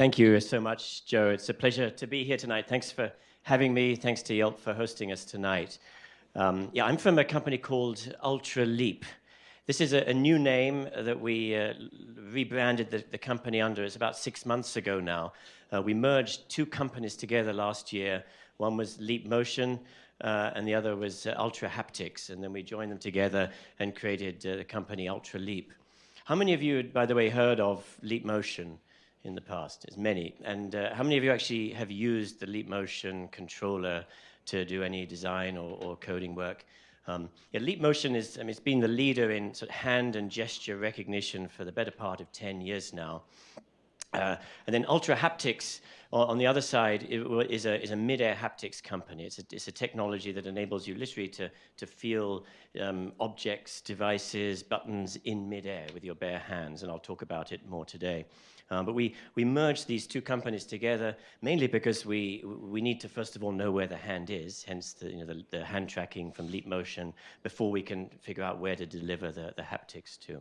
Thank you so much, Joe. It's a pleasure to be here tonight. Thanks for having me. Thanks to Yelp for hosting us tonight. Um, yeah, I'm from a company called Ultra Leap. This is a, a new name that we uh, rebranded the, the, company under. It's about six months ago now. Uh, we merged two companies together last year. One was Leap Motion, uh, and the other was uh, Ultra Haptics. And then we joined them together and created uh, the company Ultra Leap. How many of you, by the way, heard of Leap Motion in the past? As many. And uh, how many of you actually have used the Leap Motion controller to do any design or, or coding work? Um, yeah, Leap Motion is, I mean, it's been the leader in sort of hand and gesture recognition for the better part of 10 years now. Uh, and then Ultra Haptics, on the other side, is a, is a mid-air haptics company. It's a, it's a technology that enables you literally to, to feel um, objects, devices, buttons in mid-air with your bare hands, and I'll talk about it more today. Um, but we, we merged these two companies together mainly because we, we need to, first of all, know where the hand is, hence the, you know, the, the hand tracking from Leap Motion, before we can figure out where to deliver the, the haptics to.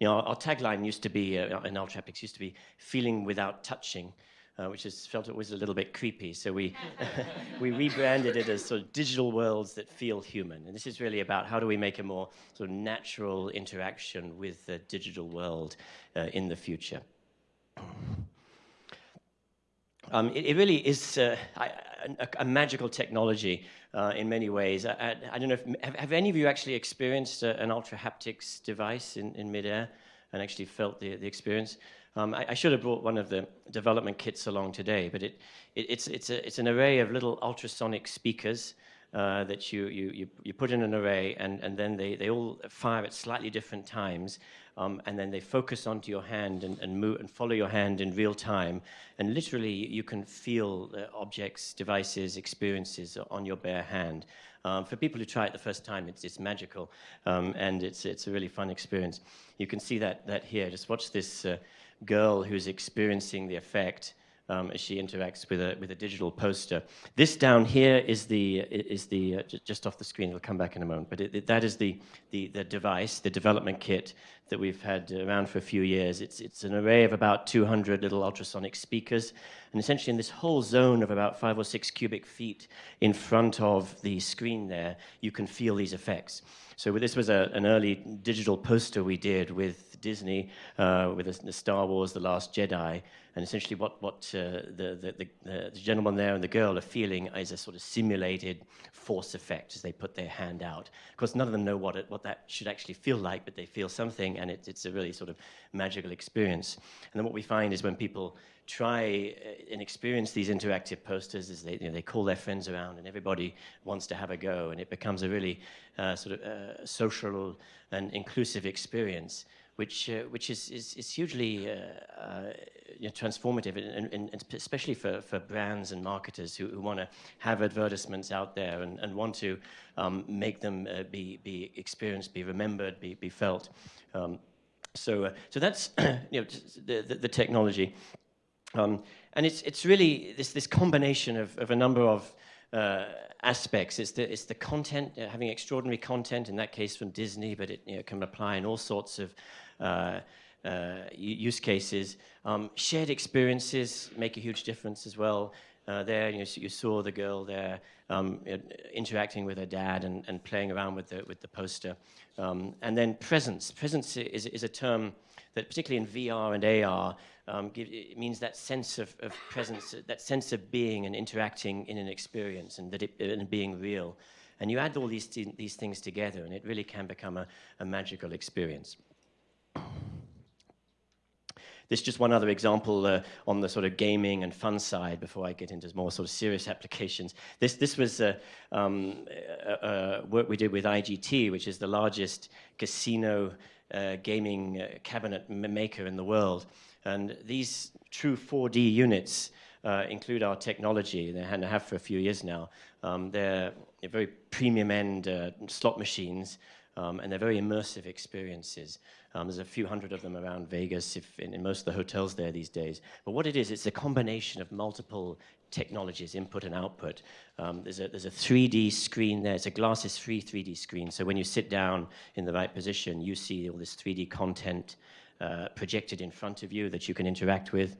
You know, our, tagline used to be, uh, in Ultra Haptics, used to be feeling without touching. Uh, which is felt it was a little bit creepy. So we, we rebranded it as sort of digital worlds that feel human. And this is really about how do we make a more sort of natural interaction with the digital world uh, in the future. Um, it, it, really is uh, a, a, magical technology uh, in many ways. I, I, don't know if, have, have, any of you actually experienced a, an ultra haptics device in, in midair and actually felt the, the experience? Um, I, I, should have brought one of the development kits along today, but it, it, it's, it's, a, it's an array of little ultrasonic speakers uh, that you, you, you, you, put in an array and, and then they, they all fire at slightly different times um, and then they focus onto your hand and, and, move, and follow your hand in real time. And literally you can feel uh, objects, devices, experiences on your bare hand. Um, for people who try it the first time, it's, it's magical um, and it's, it's a really fun experience. You can see that, that here. Just watch this uh, girl who's experiencing the effect um, as she interacts with a, with a digital poster. This down here is the, is the uh, just off the screen, it'll come back in a moment, but it, it, that is the, the, the device, the development kit that we've had around for a few years. It's, it's an array of about 200 little ultrasonic speakers, and essentially in this whole zone of about five or six cubic feet in front of the screen there, you can feel these effects. So this was a, an early digital poster we did with Disney, uh, with the, the, Star Wars, The Last Jedi, and essentially what, what uh, the, the, the, gentleman there and the girl are feeling is a sort of simulated force effect as they put their hand out. Of course, none of them know what, it, what that should actually feel like, but they feel something, and it, it's a really sort of magical experience. And then what we find is when people try uh, and experience these interactive posters is they, you know, they call their friends around and everybody wants to have a go and it becomes a really uh, sort of uh, social and inclusive experience which uh, which is, is, is hugely uh, uh, you know, transformative and, and, and, especially for, for brands and marketers who, who want to have advertisements out there and, and want to um, make them be, be experienced, be remembered, be, be felt. Um, so, so that's you know, the, the, the technology. Um, and it's, it's really this, this combination of, of a number of uh, aspects. It's the, it's the content, uh, having extraordinary content, in that case from Disney, but it you know, can apply in all sorts of uh, uh use cases. Um, shared experiences make a huge difference as well. Uh, there, you, you, saw the girl there um, interacting with her dad and, and, playing around with the, with the poster. Um, and then presence. Presence is, is a term that particularly in VR and AR, um, give, it means that sense of, of, presence, that sense of being and interacting in an experience and, that it, and being real. And you add all these, these things together and it really can become a, a magical experience. This is just one other example uh, on the sort of gaming and fun side before I get into more sort of serious applications. This, this was uh, um, uh, work we did with IGT, which is the largest casino uh, gaming uh, cabinet maker in the world. And these true 4D units uh, include our technology. They have for a few years now. Um, they're, very premium end uh, slot machines, um, and they're very immersive experiences. Um, there's a few hundred of them around Vegas, if in, in, most of the hotels there these days. But what it is, it's a combination of multiple technologies, input and output. Um, there's, a, there's a 3D screen there. It's a glasses-free 3D screen. So when you sit down in the right position, you see all this 3D content uh, projected in front of you that you can interact with.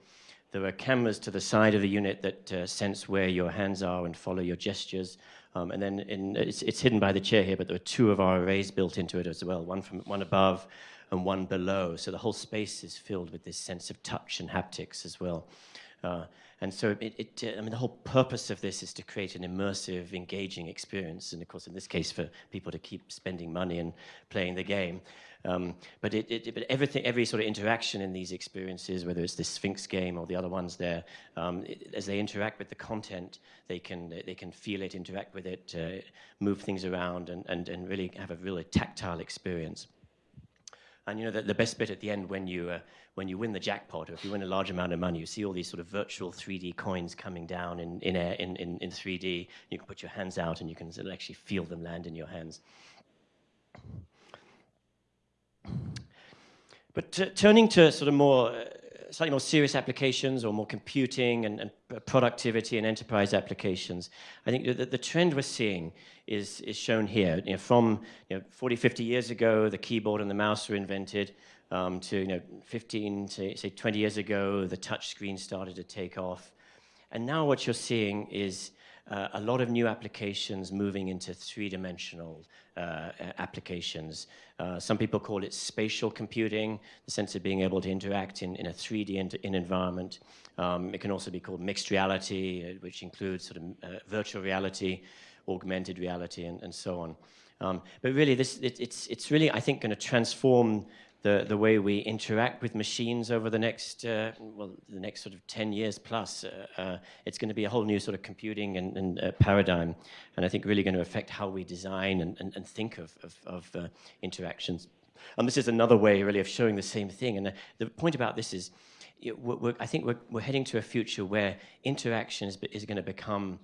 There are cameras to the side of the unit that uh, sense where your hands are and follow your gestures. Um, and then in, it's, it's, hidden by the chair here, but there are two of our arrays built into it as well, one from one above and one below. So the whole space is filled with this sense of touch and haptics as well. Uh, and so it, it, uh, I mean, the whole purpose of this is to create an immersive, engaging experience. And of course, in this case, for people to keep spending money and playing the game. Um, but, it, it, but everything, every sort of interaction in these experiences, whether it's the Sphinx game or the other ones there, um, it, as they interact with the content, they can, they can feel it, interact with it, uh, move things around, and, and, and really have a really tactile experience. And you know, the, the best bit at the end when you, uh, when you win the jackpot, or if you win a large amount of money, you see all these sort of virtual 3D coins coming down in, in, air, in, in, in 3D. You can put your hands out and you can actually feel them land in your hands. But turning to sort of more, uh, slightly more serious applications or more computing and, and, productivity and enterprise applications, I think the, the trend we're seeing is, is shown here. You know, from you know, 40, 50 years ago, the keyboard and the mouse were invented, um, to you know, 15, say, say 20 years ago, the touch screen started to take off. And now what you're seeing is uh, a lot of new applications moving into three-dimensional uh, applications. Uh, some people call it spatial computing, the sense of being able to interact in, in a 3D in, in environment. Um, it can also be called mixed reality, uh, which includes sort of uh, virtual reality, augmented reality, and, and so on. Um, but really, this, it, it's, it's really, I think, going to transform the, the way we interact with machines over the next, uh, well, the next sort of 10 years plus. Uh, uh, it's going to be a whole new sort of computing and, and uh, paradigm, and I think really going to affect how we design and, and, and think of, of, of uh, interactions. And this is another way, really, of showing the same thing. And the point about this is, I think we're, we're heading to a future where interaction is, is going to become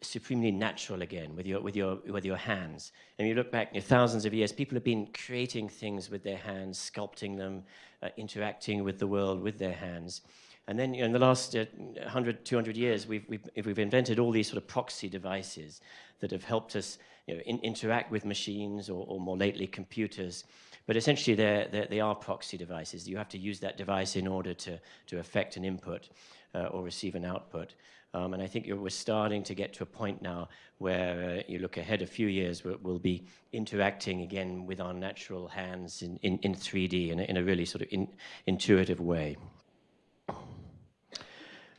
supremely natural again with your, with your, with your hands. And you look back you know, thousands of years, people have been creating things with their hands, sculpting them, uh, interacting with the world with their hands. And then you know, in the last uh, 100, 200 years, we've, we've, we've, invented all these sort of proxy devices that have helped us you know, in, interact with machines or, or, more lately computers. But essentially, they're, they're, they are proxy devices. You have to use that device in order to, to affect an input uh, or receive an output. Um, and I think we're starting to get to a point now where uh, you look ahead a few years, we'll, we'll, be interacting again with our natural hands in, in, in 3D in a, in a, really sort of in, intuitive way.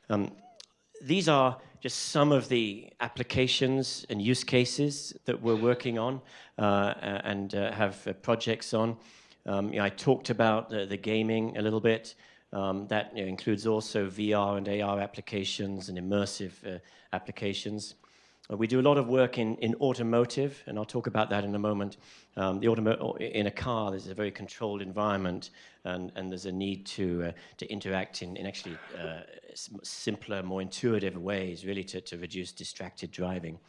Um, these are just some of the applications and use cases that we're working on uh, and uh, have uh, projects on. Um, you know, I talked about the gaming a little bit. Um, that you know, includes also VR and AR applications and immersive uh, applications. Uh, we do a lot of work in, in automotive, and I'll talk about that in a moment. Um, the in a car, there's a very controlled environment, and, and there's a need to, uh, to interact in, in actually uh, simpler, more intuitive ways, really to, to reduce distracted driving.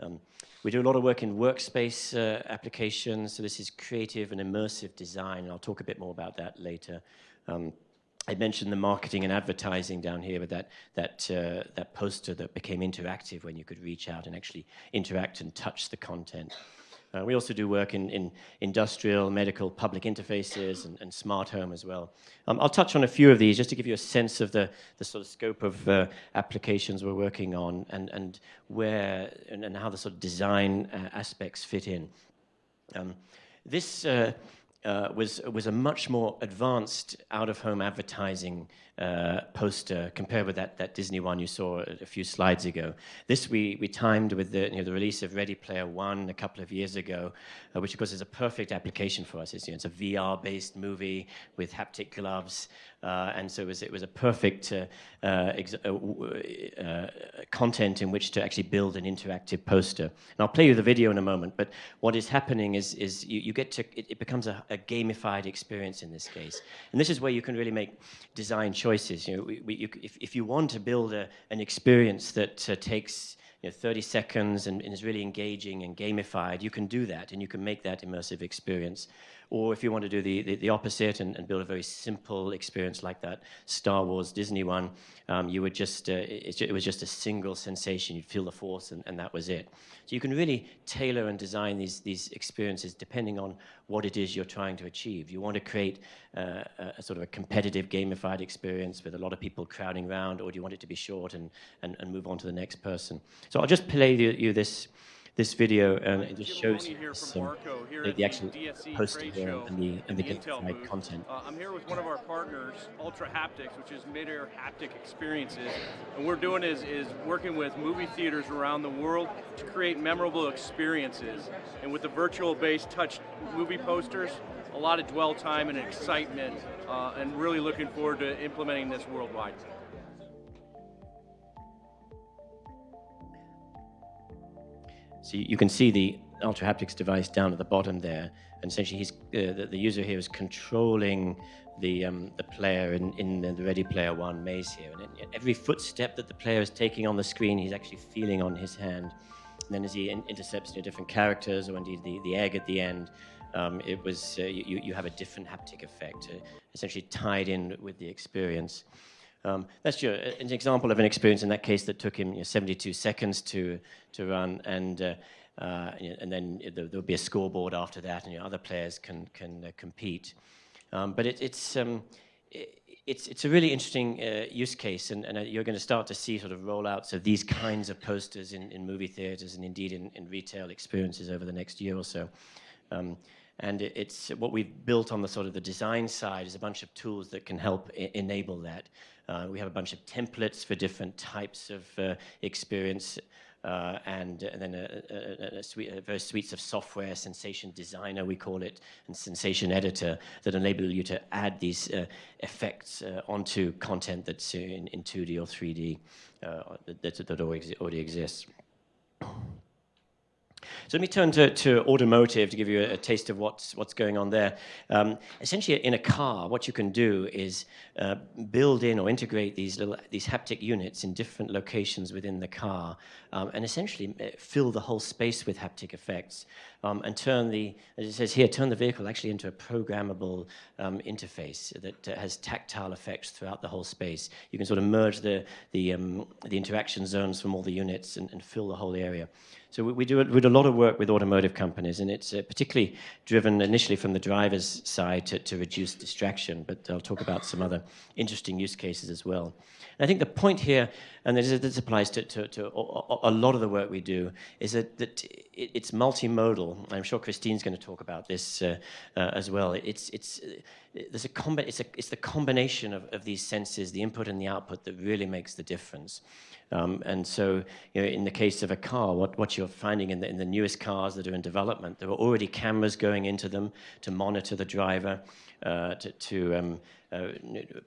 Um, we do a lot of work in workspace uh, applications, so this is creative and immersive design, and I'll talk a bit more about that later. Um, I mentioned the marketing and advertising down here with that, that, uh, that poster that became interactive when you could reach out and actually interact and touch the content. Uh, we also do work in, in industrial, medical, public interfaces and, and smart home as well. Um, I'll touch on a few of these just to give you a sense of the, the sort of scope of uh, applications we're working on and, and where and, and how the sort of design uh, aspects fit in. Um, this uh, Uh, was, was a much more advanced out-of-home advertising uh, poster compared with that, that Disney one you saw a, few slides ago. This we, we timed with the, you know, the release of Ready Player One a couple of years ago, uh, which of course is a perfect application for us. It's, you know, it's a VR-based movie with haptic gloves, uh, and so it was, it was a perfect uh, uh, uh, content in which to actually build an interactive poster. And I'll play you the video in a moment, but what is happening is, is you, you get to, it, it becomes a, a, gamified experience in this case. And this is where you can really make design choices. You know, we, we, you, if, if you want to build a, an experience that uh, takes you know, 30 seconds and, and is really engaging and gamified, you can do that and you can make that immersive experience. Or if you want to do the, the, the opposite and, and, build a very simple experience like that Star Wars Disney one, um, you would just, uh, it, it, was just a single sensation. You'd feel the force and, and that was it. So you can really tailor and design these, these experiences depending on what it is you're trying to achieve. You want to create uh, a, sort of a competitive gamified experience with a lot of people crowding around, or do you want it to be short and, and, and move on to the next person? So I'll just play you, you this this video and it just shows some, the, the, actual poster here and the, and the gamified content. Uh, I'm here with one of our partners, Ultra Haptics, which is mid-air haptic experiences. And we're doing is, is working with movie theaters around the world to create memorable experiences. And with the virtual-based touch movie posters, a lot of dwell time and excitement, uh, and really looking forward to implementing this worldwide. So you can see the Ultra Haptics device down at the bottom there, and essentially he's, uh, the, the, user here is controlling the, um, the player in, in the Ready Player One maze here. And every footstep that the player is taking on the screen, he's actually feeling on his hand. And then as he in intercepts you different characters, or indeed the, the egg at the end, um, it was, uh, you, you have a different haptic effect, uh, essentially tied in with the experience. Um, that's your, an example of an experience in that case that took him you know, 72 seconds to, to run, and, uh, uh, and then there, will be a scoreboard after that, and you know, other players can, can uh, compete. Um, but it, it's, um, it, it's, it's a really interesting uh, use case, and, and uh, you're going to start to see sort of rollouts of these kinds of posters in, in movie theaters and indeed in, in retail experiences over the next year or so. Um, and it's what we've built on the sort of the design side is a bunch of tools that can help enable that. Uh, we have a bunch of templates for different types of uh, experience. Uh, and, and, then a, a, a, suite, suites of software, Sensation Designer we call it, and Sensation Editor that enable you to add these uh, effects uh, onto content that's in, in 2D or 3D uh, that, that, already exists. So let me turn to, to automotive to give you a, a, taste of what's, what's going on there. Um, essentially, in a car, what you can do is uh, build in or integrate these little these haptic units in different locations within the car, um, and essentially uh, fill the whole space with haptic effects, um, and turn the, as it says here, turn the vehicle actually into a programmable um, interface that uh, has tactile effects throughout the whole space. You can sort of merge the the, um, the interaction zones from all the units and, and fill the whole area. So we, we, do, we do a lot of work with automotive companies, and it's uh, particularly driven initially from the driver's side to, to reduce distraction, but I'll talk about some other interesting use cases as well. And I think the point here, and this, this applies to, to, to, a lot of the work we do, is that, that it, it's multimodal. I'm sure Christine's going to talk about this uh, uh, as well. It's, it's, there's a combi it's, a, it's the combination of, of these senses, the input and the output, that really makes the difference. Um, and so, you know, in the case of a car, what, what you're finding in the, in the newest cars that are in development, there are already cameras going into them to monitor the driver, uh, to, to um, uh,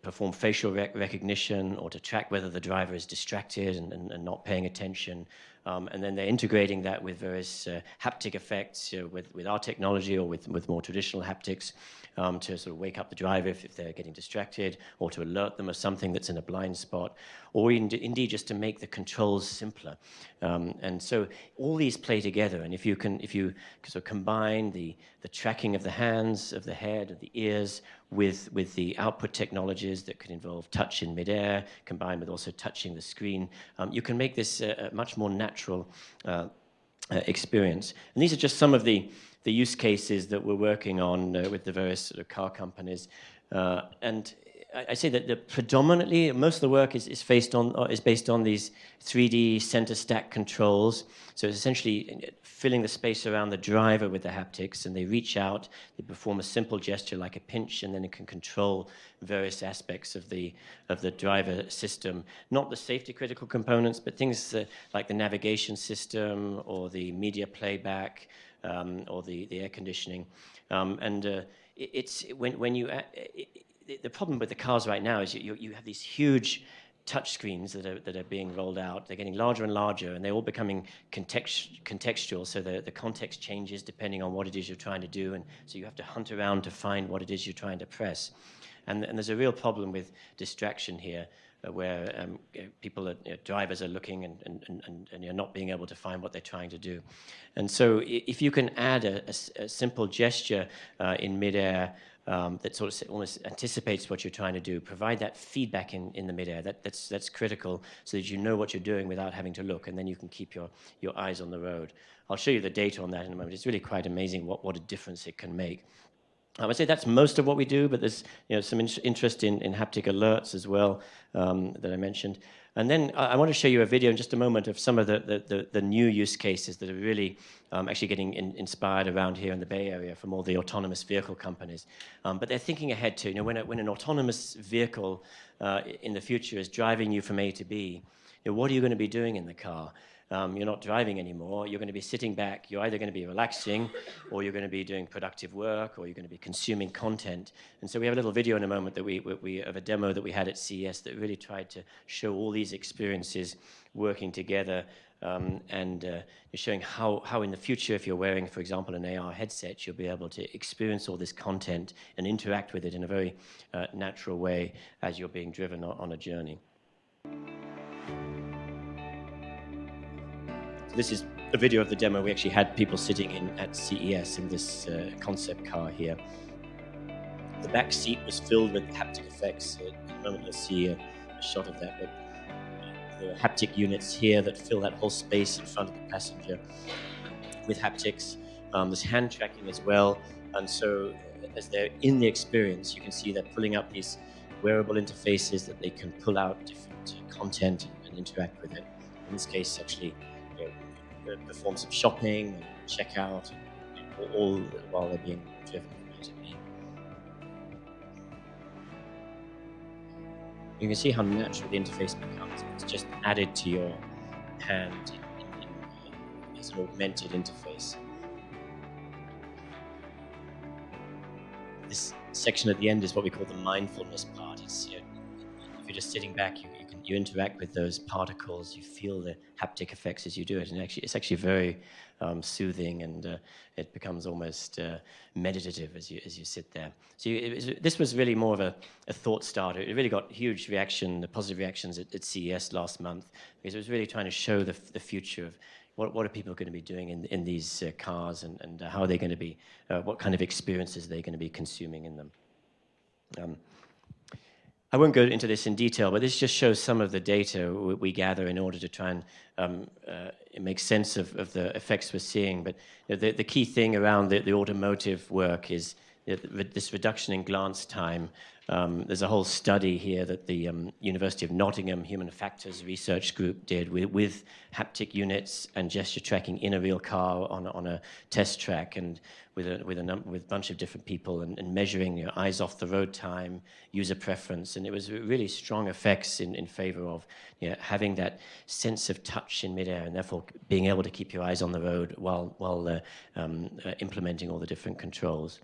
perform facial rec recognition or to track whether the driver is distracted and, and, and not paying attention. Um, and then they're integrating that with various uh, haptic effects know, with, with our technology or with, with more traditional haptics um, to sort of wake up the driver if, if, they're getting distracted or to alert them of something that's in a blind spot or in, indeed just to make the controls simpler. Um, and so all these play together and if you can if you sort of combine the, the tracking of the hands, of the head, of the ears with, with the output technologies that could involve touch in midair combined with also touching the screen, um, you can make this a, a much more natural uh, uh, experience. And these are just some of the the use cases that we're working on uh, with the various sort of car companies. Uh, and I, say that the predominantly, most of the work is, is, based on, uh, is based on these 3D center stack controls. So it's essentially filling the space around the driver with the haptics, and they reach out, they perform a simple gesture like a pinch, and then it can control various aspects of the, of the driver system. Not the safety critical components, but things uh, like the navigation system or the media playback, um, or the, the air conditioning. Um, and uh, it, it's when, when you, uh, it, the problem with the cars right now is you, you have these huge touch screens that are, that are being rolled out. They're getting larger and larger, and they're all becoming context, contextual, so the, the context changes depending on what it is you're trying to do, and so you have to hunt around to find what it is you're trying to press. And, and there's a real problem with distraction here. uh, where um, people, are, you know, drivers are looking and, and, and, and, you're not being able to find what they're trying to do. And so if you can add a, a, a simple gesture uh, in midair um, that sort of almost anticipates what you're trying to do, provide that feedback in, in the midair, that, that's, that's critical so that you know what you're doing without having to look, and then you can keep your, your eyes on the road. I'll show you the data on that in a moment. It's really quite amazing what, what a difference it can make. I would say that's most of what we do, but there's you know, some in interest in, in haptic alerts as well um, that I mentioned. And then I, want to show you a video in just a moment of some of the, the, the, the new use cases that are really um, actually getting in, inspired around here in the Bay Area from all the autonomous vehicle companies. Um, but they're thinking ahead too. you know, when, a, when an autonomous vehicle uh, in the future is driving you from A to B, you know, what are you going to be doing in the car? Um, you're not driving anymore. You're going to be sitting back. You're either going to be relaxing, or you're going to be doing productive work, or you're going to be consuming content. And so we have a little video in a moment that we, we of a demo that we had at CES that really tried to show all these experiences working together um, and uh, showing how, how in the future, if you're wearing, for example, an AR headset, you'll be able to experience all this content and interact with it in a very uh, natural way as you're being driven on a journey. This is a video of the demo. We actually had people sitting in at CES in this uh, concept car here. The back seat was filled with haptic effects. Uh, in a moment you'll see a, a shot of that. But uh, the haptic units here that fill that whole space in front of the passenger with haptics. Um, there's hand tracking as well. And so uh, as they're in the experience, you can see they're pulling up these wearable interfaces that they can pull out different uh, content and interact with it. In this case, actually perform some shopping and check out, all while they're being driven B. You can see how natural the interface becomes. It's just added to your hand as an augmented interface. This section at the end is what we call the mindfulness part. It's, you know, you're just sitting back, you, you you interact with those particles, you feel the haptic effects as you do it, and actually, it's actually very um, soothing, and uh, it becomes almost uh, meditative as you as you sit there. So you, was, this was really more of a, a, thought starter. It really got huge reaction, the positive reactions at, at, CES last month, because it was really trying to show the, the future of what, what are people going to be doing in, in these uh, cars, and, and how are they going to be, uh, what kind of experiences are they going to be consuming in them. Um, I won't go into this in detail, but this just shows some of the data we gather in order to try and um, uh, make sense of, of, the effects we're seeing. But the, the, key thing around the, the automotive work is this reduction in glance time. Um, there's a whole study here that the um, University of Nottingham Human Factors Research Group did with, with, haptic units and gesture tracking in a real car on, on a test track and with a, with a, with a bunch of different people and, and measuring you know, eyes off the road time, user preference. And it was really strong effects in, in favor of you know, having that sense of touch in midair and therefore being able to keep your eyes on the road while, while uh, um, uh, implementing all the different controls.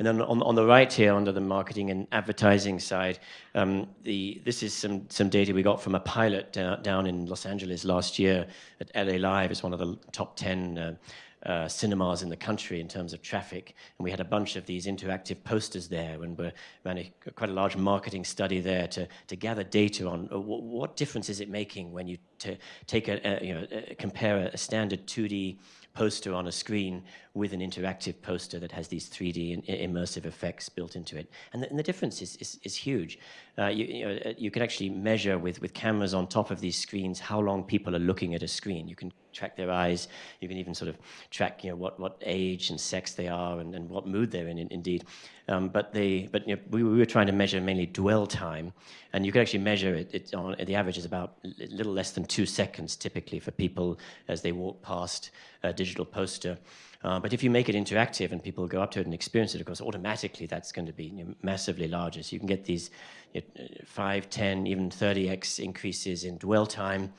And then on, on the right here, under the marketing and advertising side, um, the, this is some, some data we got from a pilot down, down in Los Angeles last year at LA Live. It's one of the top 10 uh, uh, cinemas in the country in terms of traffic. And we had a bunch of these interactive posters there and we ran a, quite a large marketing study there to, to gather data on uh, what difference is it making when you take a, a you know, a, compare a standard 2D poster on a screen with an interactive poster that has these 3D immersive effects built into it. And the, and the difference is, is, is huge. Uh, you, you, know, uh, you, can actually measure with, with cameras on top of these screens how long people are looking at a screen. You can track their eyes. You can even sort of track you know, what, what age and sex they are and, and what mood they're in, in indeed. Um, but they, but you know, we, we, were trying to measure mainly dwell time, and you can actually measure it. it on, the average is about a little less than two seconds typically for people as they walk past a digital poster. Uh, but if you make it interactive and people go up to it and experience it, of course, automatically that's going to be you know, massively larger. So you can get these you know, 5, 10, even 30x increases in dwell time.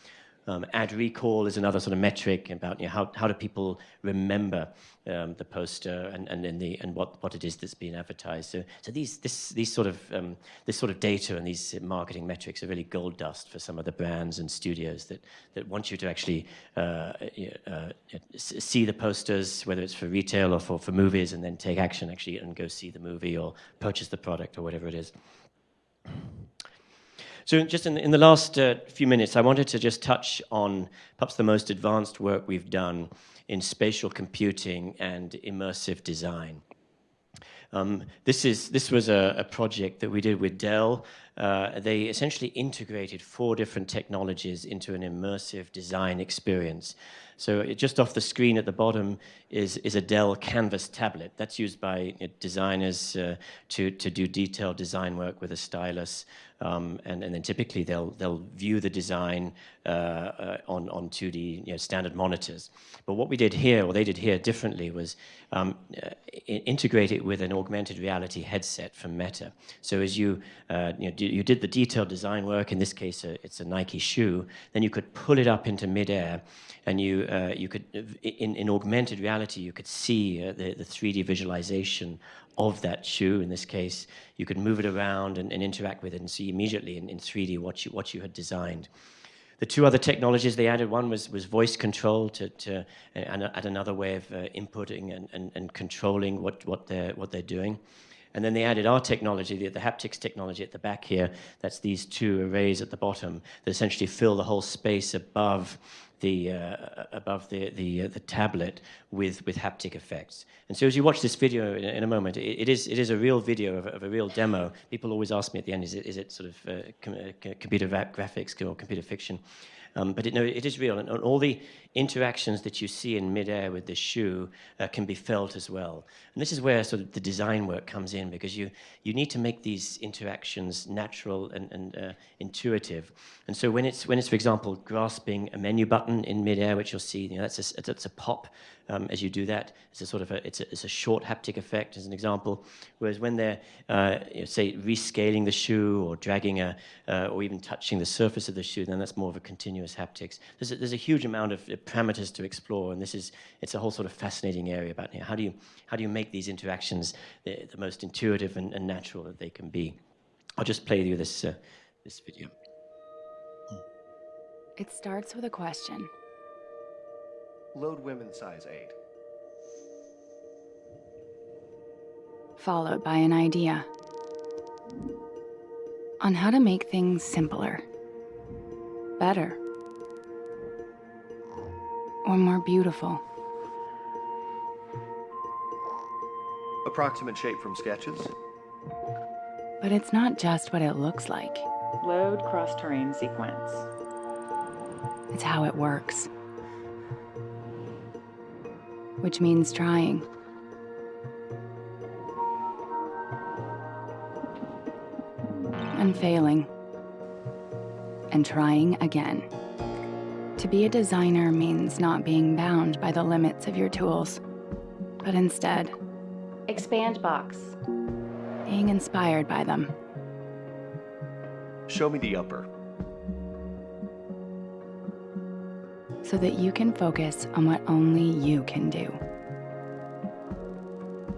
Um, ad recall is another sort of metric about you know, how, how do people remember um, the poster and, and, the, and what, what it is that's being advertised. So, so these, this, these sort of, um, this sort of data and these marketing metrics are really gold dust for some of the brands and studios that, that want you to actually uh, uh, see the posters, whether it's for retail or for, for movies, and then take action actually and go see the movie or purchase the product or whatever it is. So just in, in the last uh, few minutes, I wanted to just touch on perhaps the most advanced work we've done in spatial computing and immersive design. Um, this, is, this was a, a, project that we did with Dell. Uh, they essentially integrated four different technologies into an immersive design experience. So it, just off the screen at the bottom is, is a Dell Canvas tablet. That's used by designers uh, to, to do detailed design work with a stylus. Um, and, and then typically they'll, they'll view the design uh, uh, on, on 2D you know, standard monitors. But what we did here, or they did here differently, was um, uh, integrate it with an augmented reality headset from Meta. So as you, you, know, you did the detailed design work, in this case uh, it's a Nike shoe, then you could pull it up into midair and you, uh, you could, in, in augmented reality, you could see the, the 3D visualization of that shoe. In this case, you could move it around and, and interact with it and see immediately in, in 3D what you, what you had designed. The two other technologies they added, one was, was voice control to, to and add another way of uh, inputting and, and, and controlling what, what, they're, what they're doing. And then they added our technology, the, the, haptics technology at the back here. That's these two arrays at the bottom that essentially fill the whole space above the, uh, above the, the, uh, the tablet with, with haptic effects. And so as you watch this video in, in a moment, it, it, is, it is a real video of, of, a real demo. People always ask me at the end, is it, is it sort of uh, com uh, computer graphics or computer fiction? Um, but it, no, it is real, and, all the interactions that you see in midair with the shoe uh, can be felt as well. And this is where sort of the design work comes in, because you, you need to make these interactions natural and, and uh, intuitive. And so when it's, when it's, for example, grasping a menu button in midair, which you'll see, you know, that's, a, that's a pop um, as you do that. It's a sort of a, it's a, it's a short haptic effect, as an example. Whereas when they're, uh, you know, say, rescaling the shoe or dragging a, uh, or even touching the surface of the shoe, then that's more of a continuous haptics. There's a, there's a huge amount of parameters to explore, and this is, it's a whole sort of fascinating area about you know, how do you, how do you make these interactions the, the most intuitive and, and, natural that they can be. I'll just play you this, uh, this video. It starts with a question. Load women size 8. Followed by an idea on how to make things simpler, better, or more beautiful. Approximate shape from sketches. But it's not just what it looks like. Load cross-terrain sequence. It's how it works which means trying. And failing. And trying again. To be a designer means not being bound by the limits of your tools, but instead, expand box. Being inspired by them. Show me the upper. So that you can focus on what only you can do.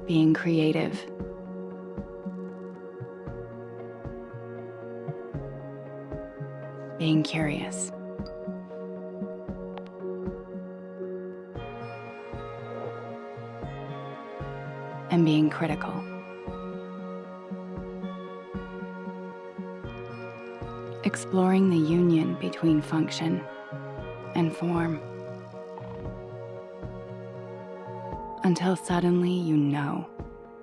Being creative. Being curious. And being critical. Exploring the union between function and form. Until suddenly you know.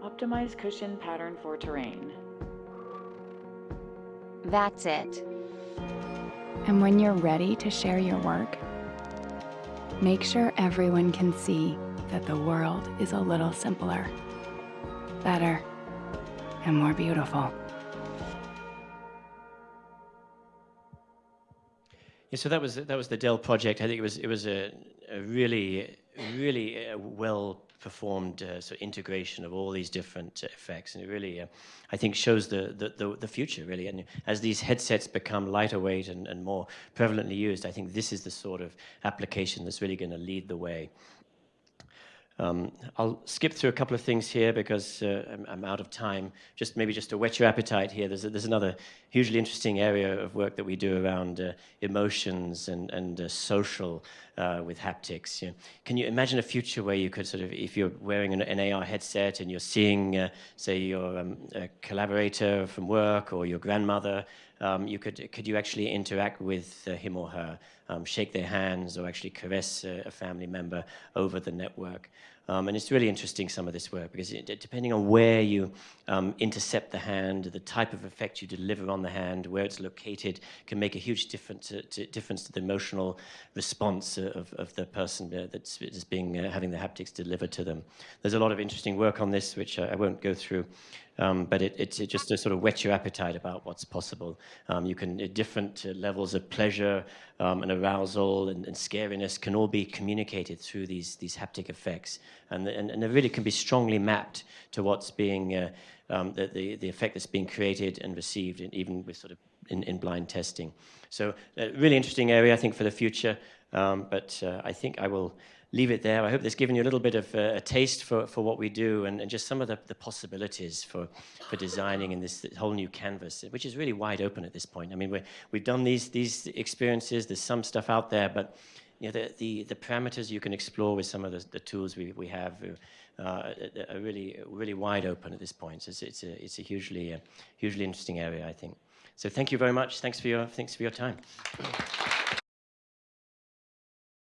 Optimize cushion pattern for terrain. That's it. And when you're ready to share your work, make sure everyone can see that the world is a little simpler, better, and more beautiful. Yeah, so that was that was the Dell project. I think it was it was a, a really really uh, well performed uh, sort of integration of all these different uh, effects, and it really uh, I think shows the, the, the the future really. And as these headsets become lighter weight and, and more prevalently used, I think this is the sort of application that's really going to lead the way. Um, I'll skip through a couple of things here because uh, I'm, I'm, out of time. Just maybe just to whet your appetite here, there's, a, there's another hugely interesting area of work that we do around uh, emotions and, and uh, social uh, with haptics. You know, can you imagine a future where you could sort of, if you're wearing an, an AR headset and you're seeing, uh, say, your um, collaborator from work or your grandmother, um, you could, could you actually interact with uh, him or her, um, shake their hands or actually caress a family member over the network? Um, and it's really interesting, some of this work, because it, depending on where you um, intercept the hand, the type of effect you deliver on the hand, where it's located, can make a huge difference to, to, difference to the emotional response of, of the person uh, that's, that's being, uh, having the haptics delivered to them. There's a lot of interesting work on this, which I, I won't go through. Um, but it, it, it, just to sort of whet your appetite about what's possible. Um, you can, different uh, levels of pleasure um, and arousal and, and, scariness can all be communicated through these, these haptic effects. And, and, and it really can be strongly mapped to what's being, uh, um, the, the, the, effect that's being created and received, in, even with sort of in, in blind testing. So uh, really interesting area, I think, for the future. Um, but uh, I think I will leave it there. I hope this given you a little bit of uh, a taste for, for what we do and, and just some of the, the possibilities for, for designing in this, this, whole new canvas, which is really wide open at this point. I mean, we we've done these, these experiences, there's some stuff out there, but you know, the, the, the parameters you can explore with some of the, the tools we, we have uh, are really, really wide open at this point. So it's, it's, a, it's a hugely, uh, hugely interesting area, I think. So thank you very much. Thanks for your, thanks for your time.